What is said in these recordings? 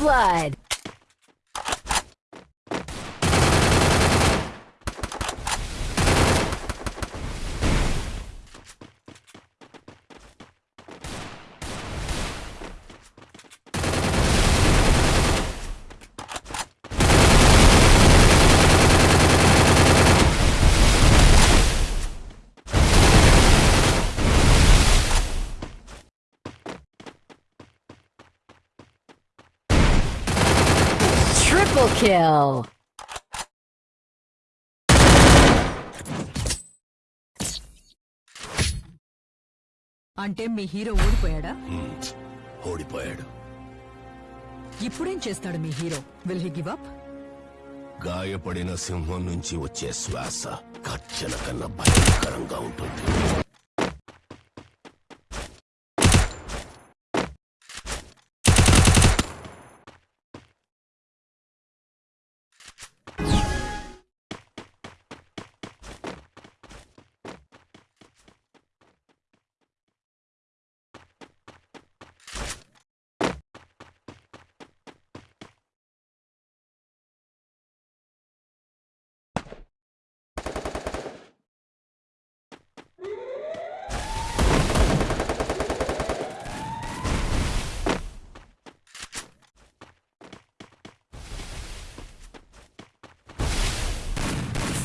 blood. kill. అంటే మీ hero ఓడిపోయాడా ఓడిపోయాడు ఇప్పుడేం చేస్తాడు మీ hero will he give up గాయపడిన సింహం నుంచి వచ్చే శ్వాస కచ్చన కన్నా భయంకరంగా ఉంటుంది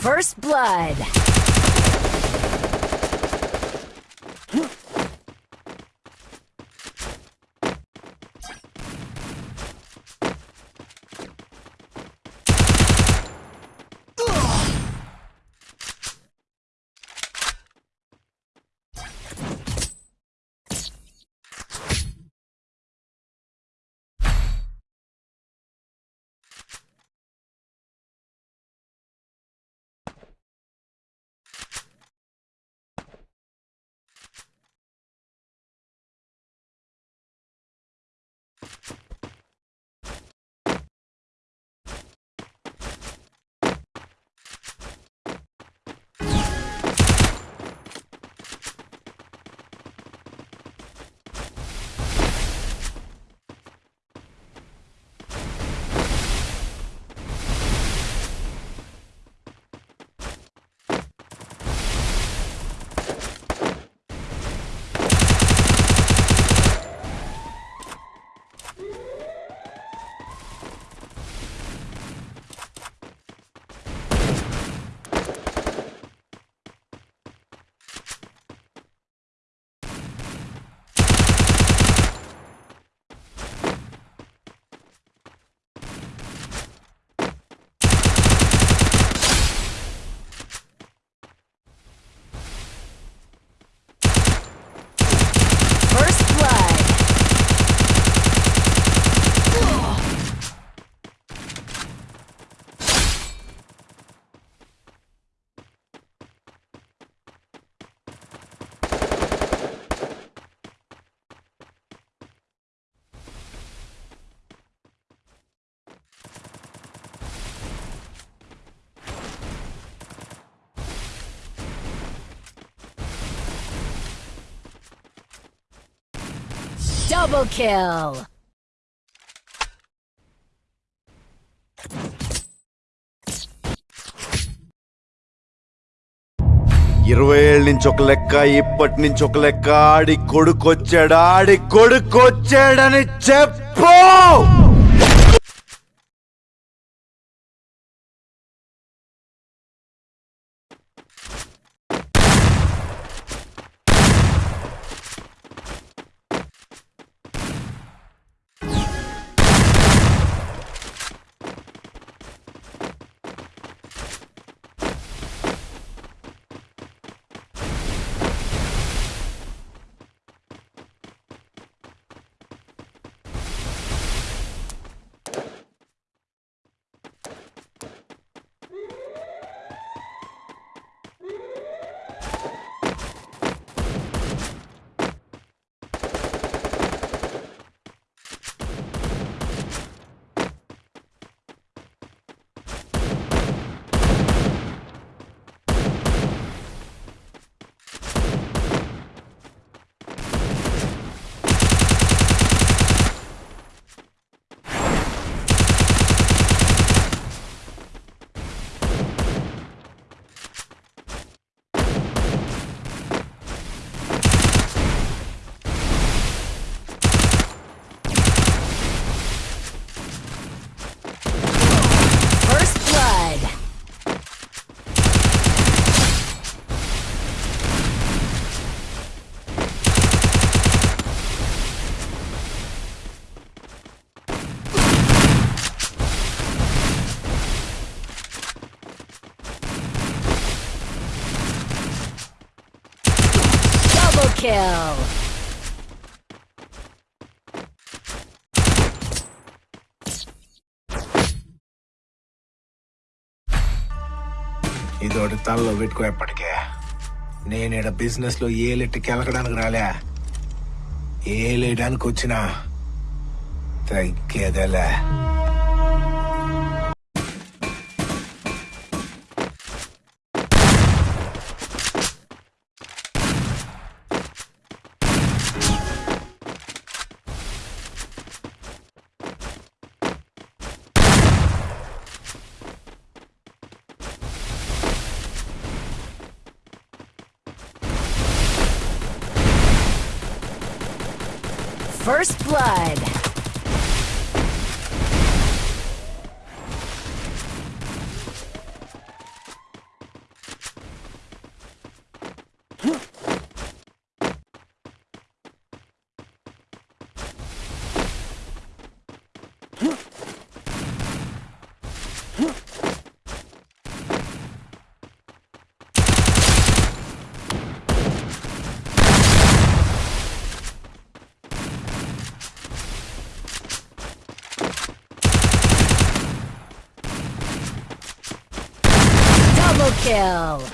First blood. Double kill. ఇరవై ఏళ్ళ నుంచి ఒక లెక్క ఇప్పటి నుంచి ఒక లెక్క ఆడి కొడుకొచ్చాడు ఆడి కొడుకొచ్చాడని చెప్పు kill. ఇదోటి తలలో పెట్టుకో ఎప్పటికే నేను ఇక్కడ బిజినెస్లో ఏలెట్టి కెలకడానికి రాలే. ఏలేయడానికి వచ్చినా తగ్గేదలే. First blood. Kill.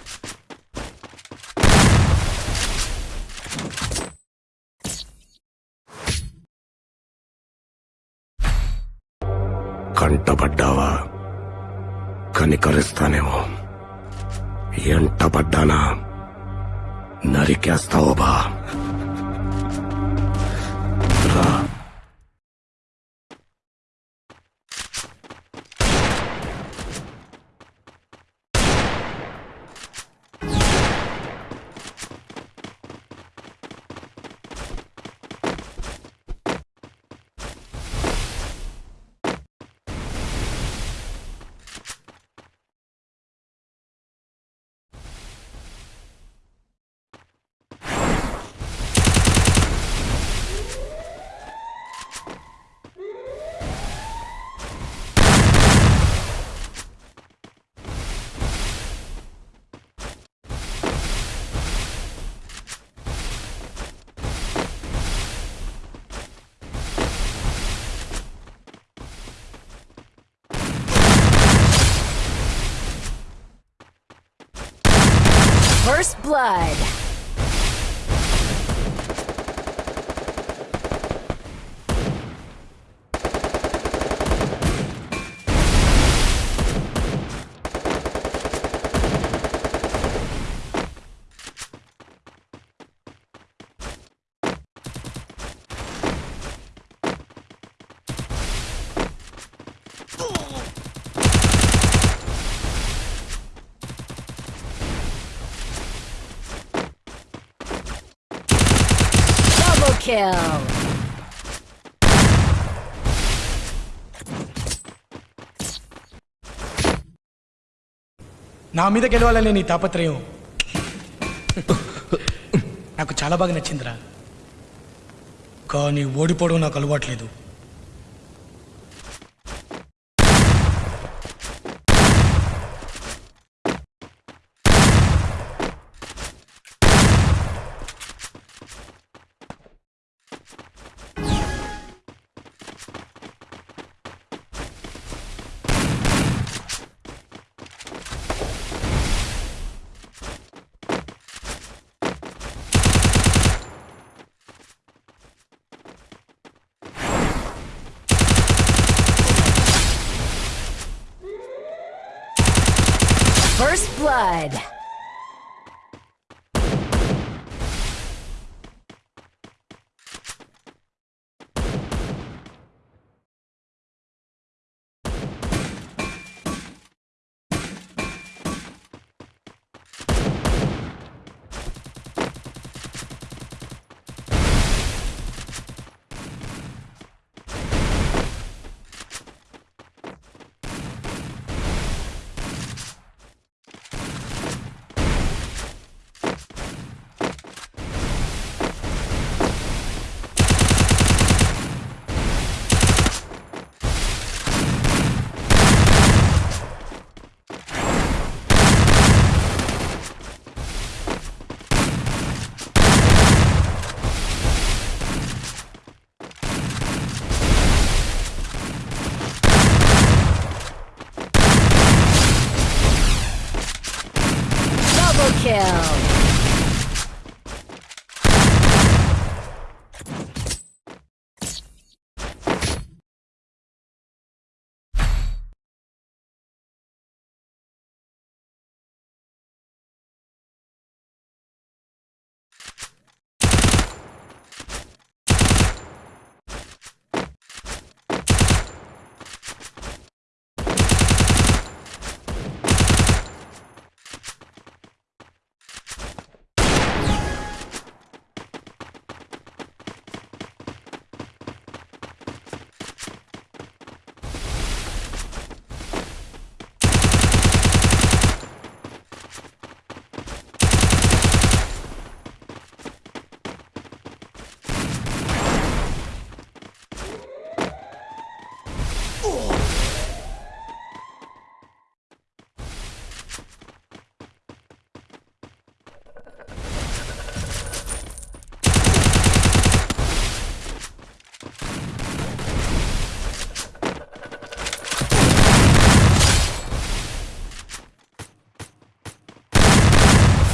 కంటపడ్డావా? కనికరిస్తానేమో. ఎంటపడ్డానా? నరికేస్తావో బా First blood. Kill. నా మీద గెలవాలనే నీ తాపత్రయం. నాకు చాలా బాగా నచ్చిందిరా. కానీ ఓడిపోవడం నాకు అలవాట్లేదు. Blood.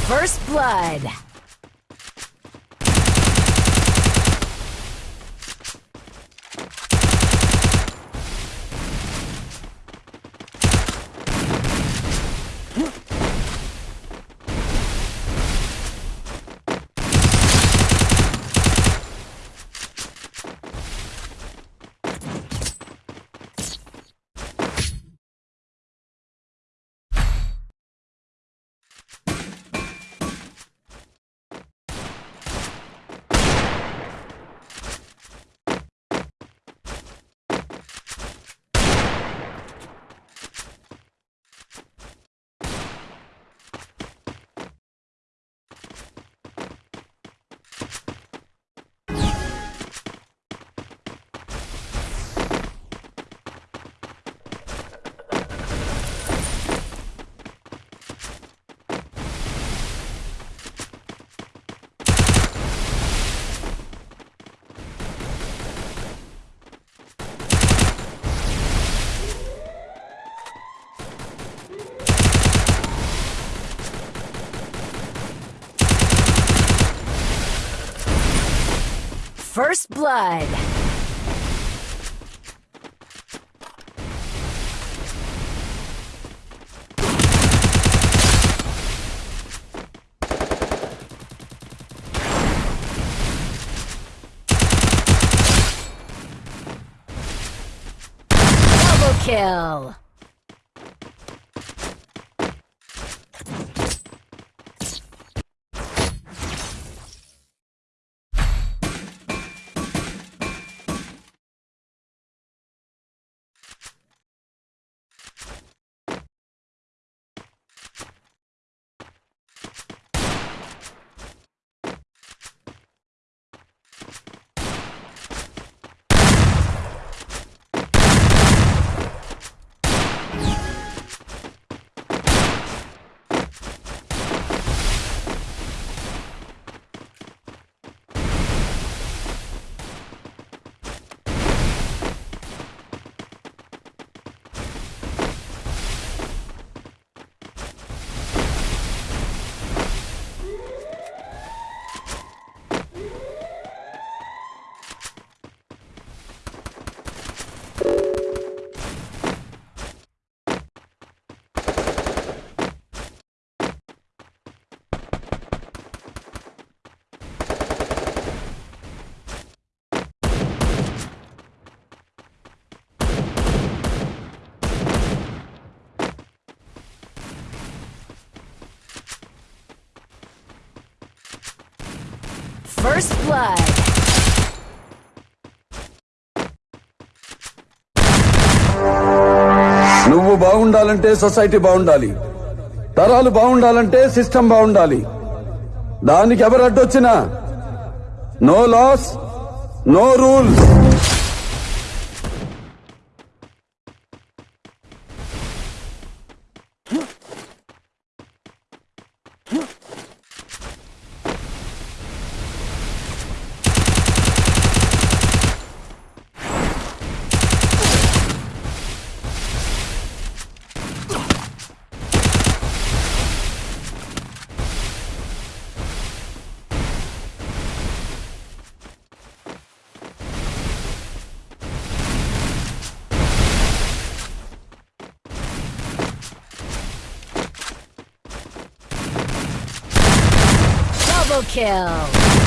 First blood. First blood. Double kill. First blood. నువ్వు బాగుండాలంటే సొసైటీ బాగుండాలి తరాలు బాగుండాలంటే సిస్టమ్ బాగుండాలి దానికి ఎవరు అడ్డొచ్చినా? No loss no rules. Kill.